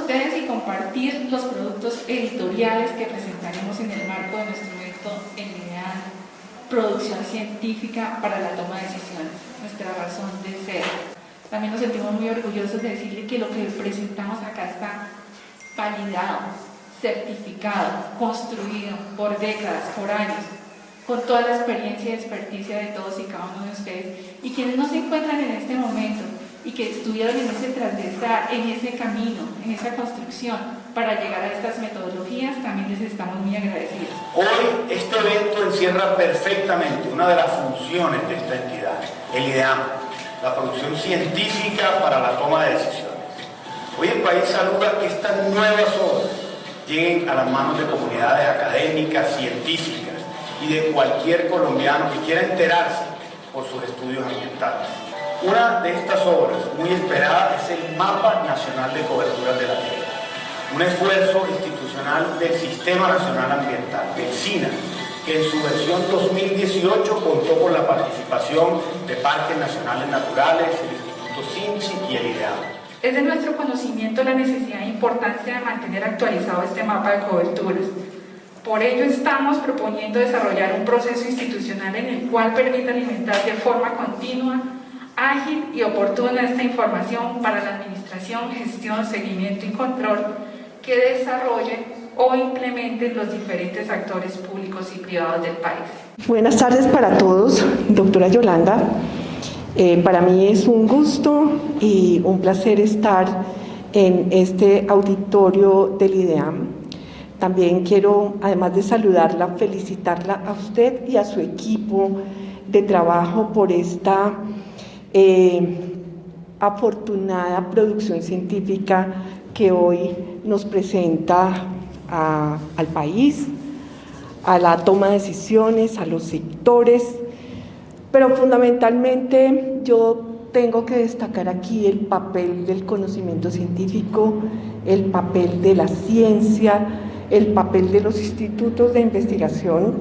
ustedes y compartir los productos editoriales que presentaremos en el marco de nuestro evento en Producción Científica para la Toma de Decisiones, nuestra razón de ser. También nos sentimos muy orgullosos de decirle que lo que presentamos acá está validado, certificado, construido por décadas, por años, con toda la experiencia y experticia de todos y cada uno de ustedes. Y quienes no se encuentran en este momento y que estuvieron en ese transversal, en ese camino, en esa construcción, para llegar a estas metodologías, también les estamos muy agradecidos. Hoy este evento encierra perfectamente una de las funciones de esta entidad, el IDEAM, la producción científica para la toma de decisiones. Hoy el país saluda que estas nuevas obras lleguen a las manos de comunidades académicas, científicas y de cualquier colombiano que quiera enterarse por sus estudios ambientales. Una de estas obras, muy esperada, es el Mapa Nacional de Coberturas de la Tierra, un esfuerzo institucional del Sistema Nacional Ambiental, el SINA, que en su versión 2018 contó con la participación de Parques Nacionales Naturales, el Instituto SINCHI y el IDEAM. Es de nuestro conocimiento la necesidad e importancia de mantener actualizado este mapa de coberturas. Por ello estamos proponiendo desarrollar un proceso institucional en el cual permita alimentar de forma continua ágil y oportuna esta información para la administración, gestión, seguimiento y control que desarrollen o implementen los diferentes actores públicos y privados del país. Buenas tardes para todos, doctora Yolanda. Eh, para mí es un gusto y un placer estar en este auditorio del IDEAM. También quiero, además de saludarla, felicitarla a usted y a su equipo de trabajo por esta eh, afortunada producción científica que hoy nos presenta al país, a la toma de decisiones, a los sectores, pero fundamentalmente yo tengo que destacar aquí el papel del conocimiento científico, el papel de la ciencia, el papel de los institutos de investigación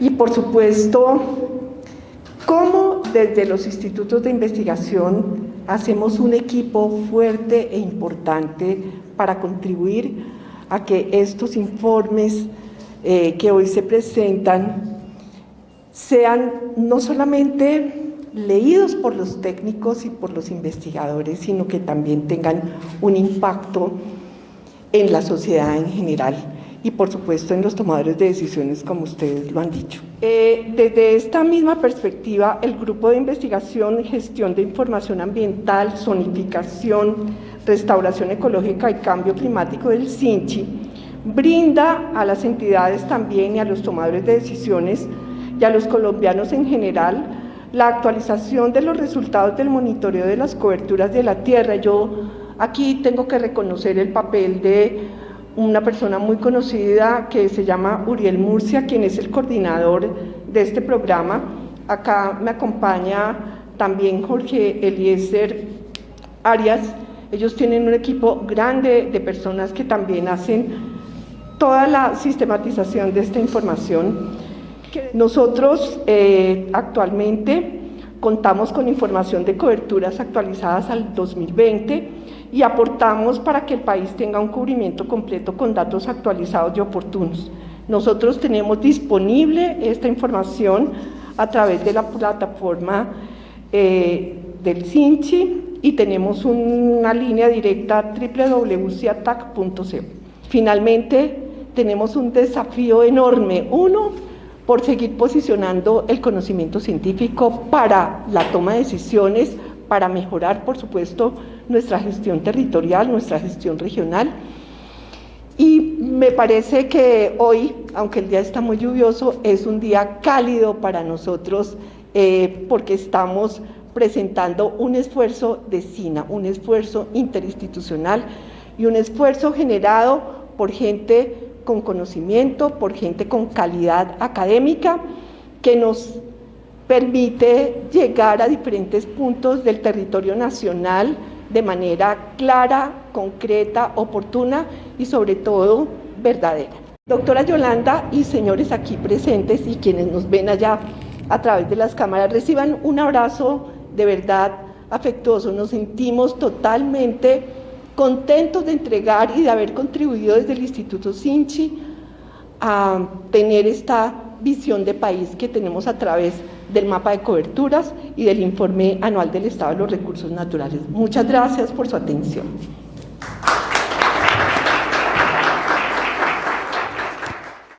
y por supuesto cómo desde los institutos de investigación hacemos un equipo fuerte e importante para contribuir a que estos informes eh, que hoy se presentan sean no solamente leídos por los técnicos y por los investigadores, sino que también tengan un impacto en la sociedad en general y por supuesto en los tomadores de decisiones como ustedes lo han dicho. Eh, desde esta misma perspectiva, el Grupo de Investigación, Gestión de Información Ambiental, Zonificación, Restauración Ecológica y Cambio Climático del CINCHI brinda a las entidades también y a los tomadores de decisiones y a los colombianos en general la actualización de los resultados del monitoreo de las coberturas de la tierra. Yo aquí tengo que reconocer el papel de una persona muy conocida que se llama Uriel Murcia, quien es el coordinador de este programa. Acá me acompaña también Jorge Eliezer Arias. Ellos tienen un equipo grande de personas que también hacen toda la sistematización de esta información. Nosotros eh, actualmente contamos con información de coberturas actualizadas al 2020 y aportamos para que el país tenga un cubrimiento completo con datos actualizados y oportunos. Nosotros tenemos disponible esta información a través de la plataforma eh, del CINCHI y tenemos una línea directa www.ciatac.co. Finalmente, tenemos un desafío enorme. Uno, por seguir posicionando el conocimiento científico para la toma de decisiones, para mejorar, por supuesto, nuestra gestión territorial, nuestra gestión regional. Y me parece que hoy, aunque el día está muy lluvioso, es un día cálido para nosotros eh, porque estamos presentando un esfuerzo de SINA, un esfuerzo interinstitucional y un esfuerzo generado por gente con conocimiento, por gente con calidad académica que nos permite llegar a diferentes puntos del territorio nacional de manera clara, concreta, oportuna y sobre todo verdadera. Doctora Yolanda y señores aquí presentes y quienes nos ven allá a través de las cámaras, reciban un abrazo de verdad afectuoso. Nos sentimos totalmente contentos de entregar y de haber contribuido desde el Instituto Sinchi a tener esta visión de país que tenemos a través del mapa de coberturas y del informe anual del estado de los recursos naturales. Muchas gracias por su atención.